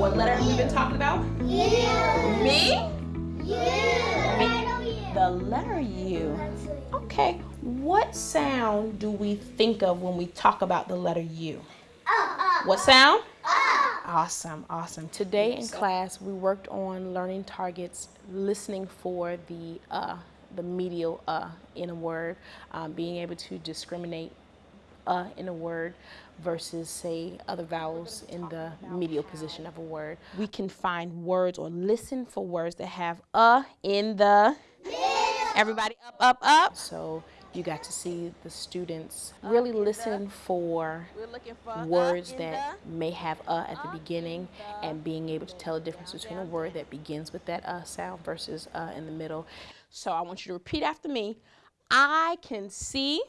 What letter have we been talking about? U. Me? U. The letter U. Okay, what sound do we think of when we talk about the letter U? What sound? Awesome, awesome. Today in class, we worked on learning targets, listening for the uh, the medial uh in a word, um, being able to discriminate uh in a word versus say other vowels in the medial position of a word. We can find words or listen for words that have uh in the everybody up up up. So you got to see the students really listen for words that may have uh at the beginning and being able to tell the difference between a word that begins with that uh sound versus uh in the middle. So I want you to repeat after me. I can see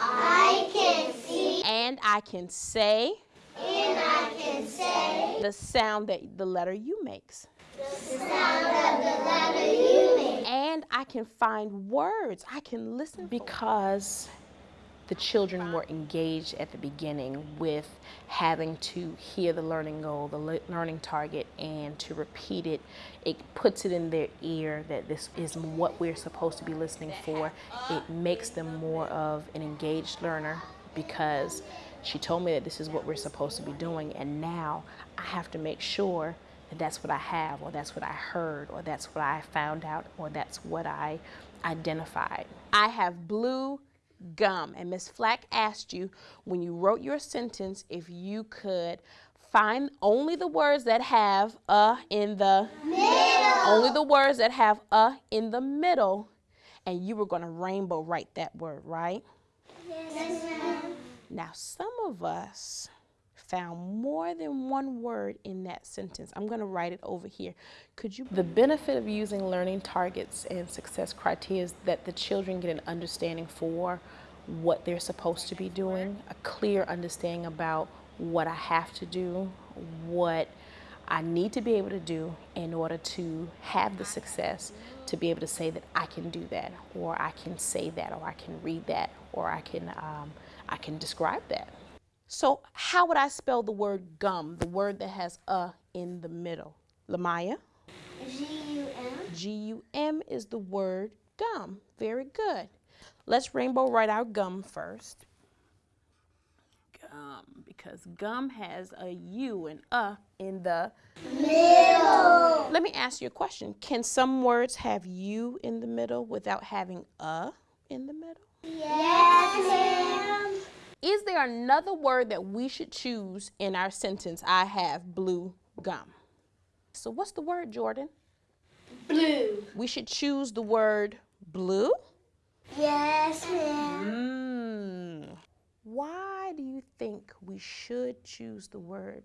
I can see and I can say and I can say the sound that the letter U makes. the sound of the letter U makes. And I can find words. I can listen because the children were engaged at the beginning with having to hear the learning goal, the le- learning target, and to repeat it. It puts it in their ear that this is what we're supposed to be listening for. It makes them more of an engaged learner because she told me that this is what we're supposed to be doing, and now I have to make sure that that's what I have, or that's what I heard, or that's what I found out, or that's what I identified. I have blue gum, and Miss Flack asked you when you wrote your sentence if you could find only the words that have a in the Middle. only the words that have a in the middle, and you were going to rainbow write that word, right? Yes, ma'am. Now, some of us found more than one word in that sentence. I'm going to write it over here. Could you? The benefit of using learning targets and success criteria is that the children get an understanding for what they're supposed to be doing, a clear understanding about what I have to do, what I need to be able to do in order to have the success to be able to say that I can do that, or I can say that, or I can read that, or I can um, I can describe that. So how would I spell the word gum, the word that has a in the middle? Lamaya? G-U-M. G-U-M is the word gum. Very good. Let's rainbow write our gum first. Gum, because gum has a U and a in the Middle. Let me ask you a question. Can some words have U in the middle without having a in the middle? Yes, ma'am. Is there another word that we should choose in our sentence? I have blue gum. So what's the word, Jordan? Blue. We should choose the word blue. Yes, ma'am. Mm. Why do you think we should choose the word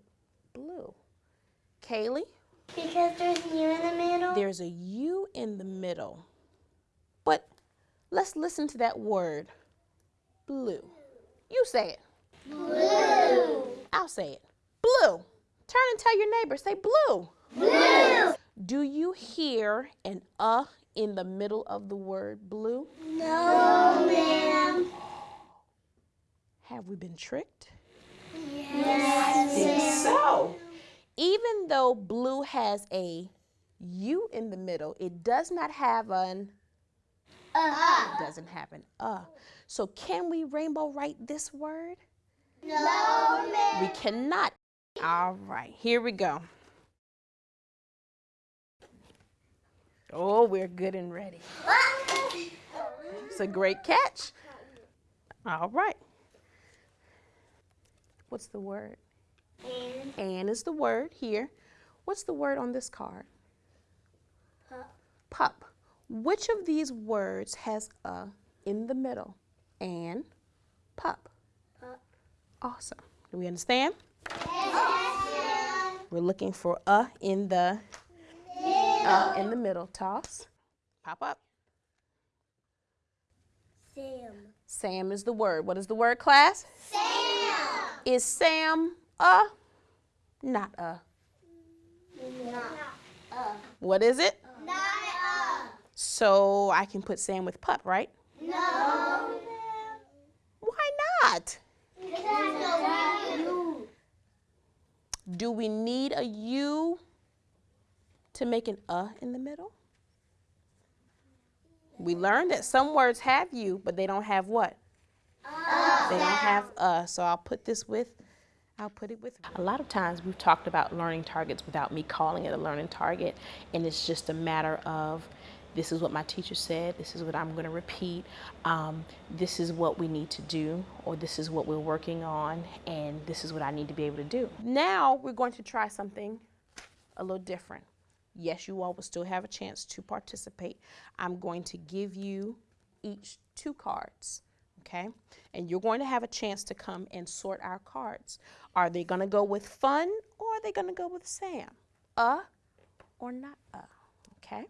blue? Kaylee, Because there's a U in the middle. there's a U in the middle. But let's listen to that word blue. You say it. Blue. I'll say it. Blue. Turn and tell your neighbor, say blue. Blue. Do you hear an uh in the middle of the word blue? No, ma'am. Have we been tricked? Yes, I think So, even though blue has a U in the middle, it does not have an Uh. doesn't happen. uh. So can we rainbow write this word? No. We cannot. All right, here we go. Oh, we're good and ready. It's a great catch. All right. What's the word? And And is the word here. What's the word on this card? pup. Pup. Which of these words has a in the middle? And pup. Pup. Awesome. Do we understand? Yes. We're looking for a in the uh, in the middle. Toss. Pop up. Sam. Sam is the word. What is the word, class? Sam. Is Sam a? Not a. Not uh. What is it? Not. So I can put Sam with pup, right? No. Why not? Because you. Do we need a U to make an uh in the middle? We learned that some words have you, but they don't have what? Uh. They don't have uh. So I'll put this with, I'll put it with. A lot of times we've talked about learning targets without me calling it a learning target, and it's just a matter of this is what my teacher said, this is what I'm going to repeat, um, this is what we need to do, or this is what we're working on, and this is what I need to be able to do. Now we're going to try something a little different. Yes, you all will still have a chance to participate. I'm going to give you each two cards, okay? And you're going to have a chance to come and sort our cards. Are they going to go with fun or are they going to go with Sam? Uh or not uh, okay?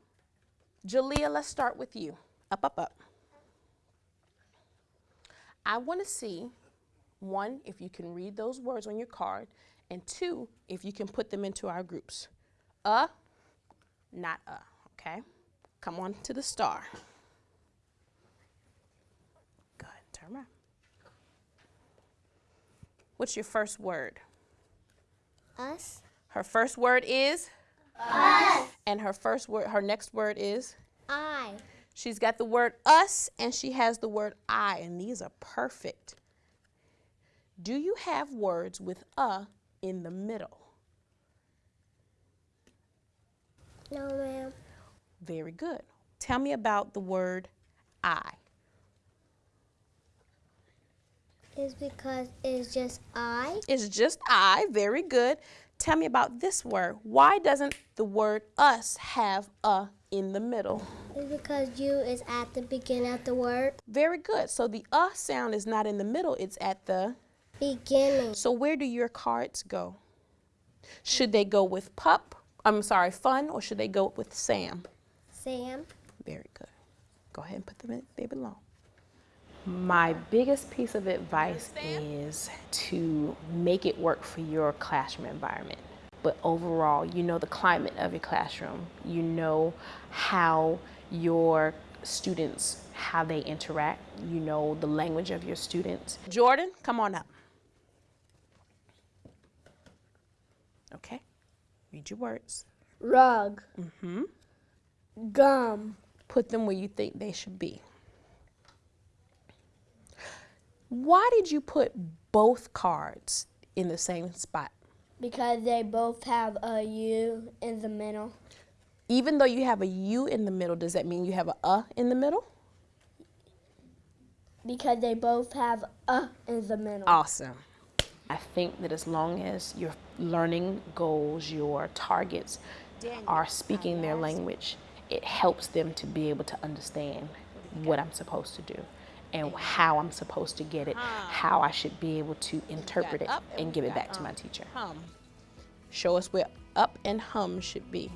Jalea, let's start with you. Up, up, up. I want to see, one, if you can read those words on your card, and two, if you can put them into our groups. Uh, not a, okay? Come on to the star. Good, turn around. What's your first word? Us. Her first word is? Us. And her first word, her next word is? I. She's got the word us and she has the word I, and these are perfect. Do you have words with a in the middle? No, ma'am. Very good. Tell me about the word I. It's because it's just I. It's just I. Very good. Tell me about this word. Why doesn't the word us have a in the middle? It's because you is at the beginning of the word. Very good. So the uh sound is not in the middle, it's at the beginning. So where do your cards go? Should they go with pup I'm sorry, fun, or should they go with Sam? Sam. Very good. Go ahead and put them in, they belong. My biggest piece of advice is to make it work for your classroom environment. But overall, you know the climate of your classroom. You know how your students, how they interact. You know the language of your students. Jordan, come on up. Okay. Read your words. Rug. Mm-hmm. Gum. Put them where you think they should be. Why did you put both cards in the same spot? Because they both have a U in the middle. Even though you have a U in the middle, does that mean you have a uh in the middle? Because they both have a in the middle. Awesome. I think that as long as your learning goals, your targets are speaking their language, it helps them to be able to understand what I'm supposed to do and how I'm supposed to get it, how I should be able to interpret it and give it back to my teacher. Hum. Show us where up and hum should be.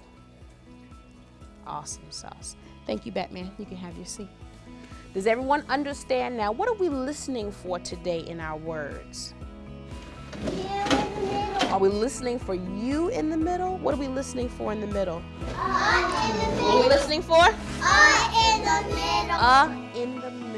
Awesome sauce. Thank you, Batman. You can have your seat. Does everyone understand now? What are we listening for today in our words? Are we listening for you in the middle? What are we listening for in the middle? Uh in the middle. What are we listening for? Uh in the middle. Uh in the middle.